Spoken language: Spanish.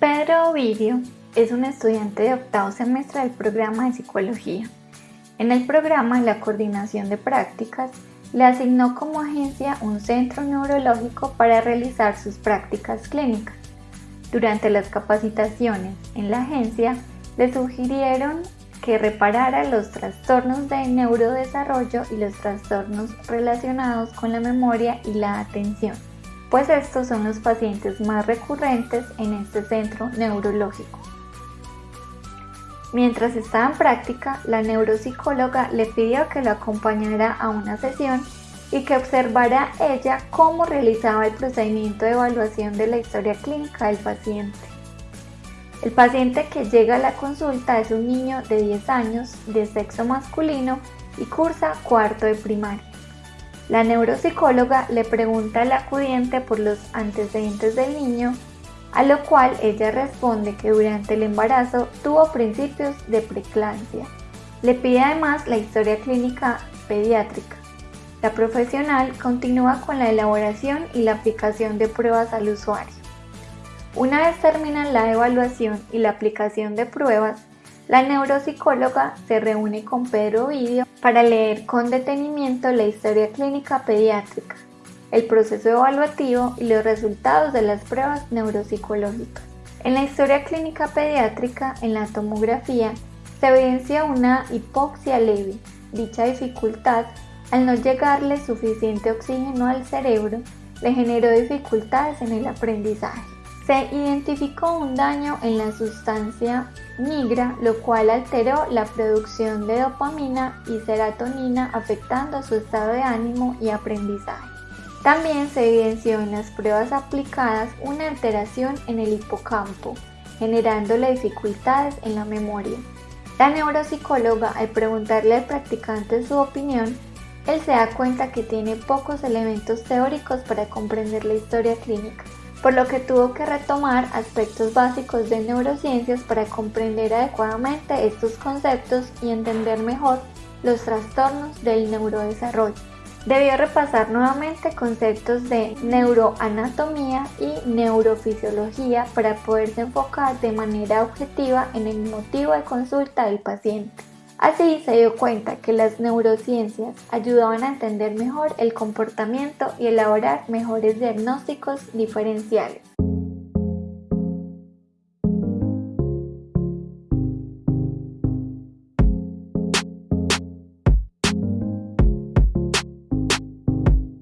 Pedro Ovidio es un estudiante de octavo semestre del programa de psicología. En el programa La Coordinación de Prácticas le asignó como agencia un centro neurológico para realizar sus prácticas clínicas. Durante las capacitaciones en la agencia le sugirieron que reparara los trastornos de neurodesarrollo y los trastornos relacionados con la memoria y la atención pues estos son los pacientes más recurrentes en este centro neurológico. Mientras estaba en práctica, la neuropsicóloga le pidió que lo acompañara a una sesión y que observara ella cómo realizaba el procedimiento de evaluación de la historia clínica del paciente. El paciente que llega a la consulta es un niño de 10 años de sexo masculino y cursa cuarto de primaria. La neuropsicóloga le pregunta al acudiente por los antecedentes del niño, a lo cual ella responde que durante el embarazo tuvo principios de preeclampsia. Le pide además la historia clínica pediátrica. La profesional continúa con la elaboración y la aplicación de pruebas al usuario. Una vez termina la evaluación y la aplicación de pruebas, la neuropsicóloga se reúne con Pedro Ovidio para leer con detenimiento la historia clínica pediátrica, el proceso evaluativo y los resultados de las pruebas neuropsicológicas. En la historia clínica pediátrica, en la tomografía, se evidencia una hipoxia leve. Dicha dificultad, al no llegarle suficiente oxígeno al cerebro, le generó dificultades en el aprendizaje. Se identificó un daño en la sustancia migra, lo cual alteró la producción de dopamina y serotonina afectando su estado de ánimo y aprendizaje. También se evidenció en las pruebas aplicadas una alteración en el hipocampo, generándole dificultades en la memoria. La neuropsicóloga, al preguntarle al practicante su opinión, él se da cuenta que tiene pocos elementos teóricos para comprender la historia clínica por lo que tuvo que retomar aspectos básicos de neurociencias para comprender adecuadamente estos conceptos y entender mejor los trastornos del neurodesarrollo. Debió repasar nuevamente conceptos de neuroanatomía y neurofisiología para poderse enfocar de manera objetiva en el motivo de consulta del paciente. Así se dio cuenta que las neurociencias ayudaban a entender mejor el comportamiento y elaborar mejores diagnósticos diferenciales.